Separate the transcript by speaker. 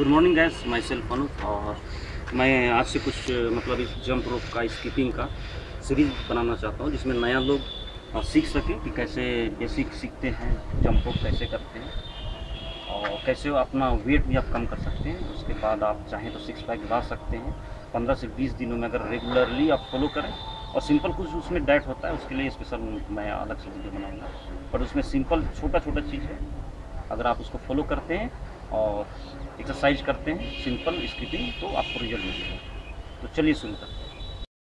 Speaker 1: Good morning guys myself Anup और मैं आज से कुछ मतलब इस जंप रोप का स्कीपिंग का सीरीज़ बनाना चाहता हूँ, जिसमें नया लोग सीख सकें कि कैसे बेसिक सीखते हैं जंप रोप कैसे करते हैं, और कैसे अपना वेट भी आप कम कर सकते हैं। उसके बाद आप चाहें तो सिक्स पैक ला सकते हैं। पंद्रह से बीस दिनों में अगर रेगुलरली आप फॉलो करें, और सिंपल कुछ उसमें डाइट होता है, उसके लिए स्पेशल मैं अलग से वीडियो बनाऊँगा। बट उसमें सिंपल छोटा छोटा चीज़ है। अगर आप उसको फॉलो करते हैं और एक्सरसाइज करते हैं सिंपल स्कीपिंग तो आपको रिज़ल्ट मिलेगा। तो चलिए शुरू करते हैं।